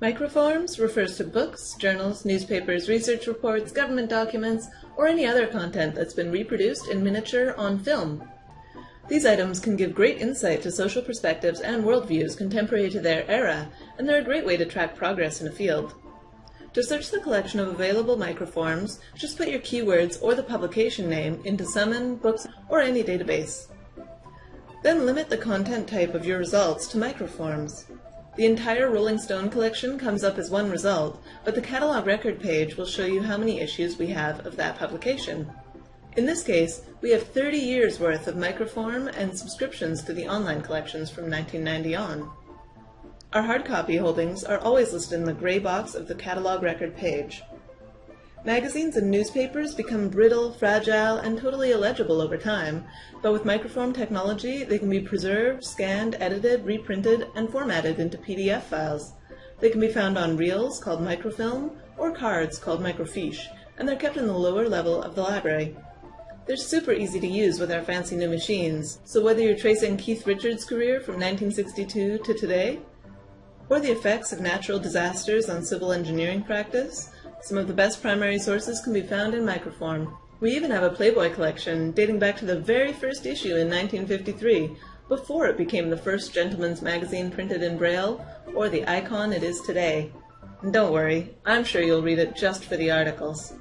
Microforms refers to books, journals, newspapers, research reports, government documents, or any other content that's been reproduced in miniature on film. These items can give great insight to social perspectives and worldviews contemporary to their era, and they're a great way to track progress in a field. To search the collection of available microforms, just put your keywords or the publication name into Summon, Books, or any database. Then limit the content type of your results to microforms. The entire Rolling Stone collection comes up as one result, but the catalog record page will show you how many issues we have of that publication. In this case, we have 30 years worth of microform and subscriptions to the online collections from 1990 on. Our hard copy holdings are always listed in the gray box of the catalog record page. Magazines and newspapers become brittle, fragile, and totally illegible over time, but with microform technology they can be preserved, scanned, edited, reprinted, and formatted into PDF files. They can be found on reels called microfilm or cards called microfiche, and they're kept in the lower level of the library. They're super easy to use with our fancy new machines, so whether you're tracing Keith Richards' career from 1962 to today, or the effects of natural disasters on civil engineering practice, some of the best primary sources can be found in microform. We even have a Playboy collection dating back to the very first issue in 1953, before it became the first gentleman's magazine printed in Braille, or the icon it is today. And don't worry, I'm sure you'll read it just for the articles.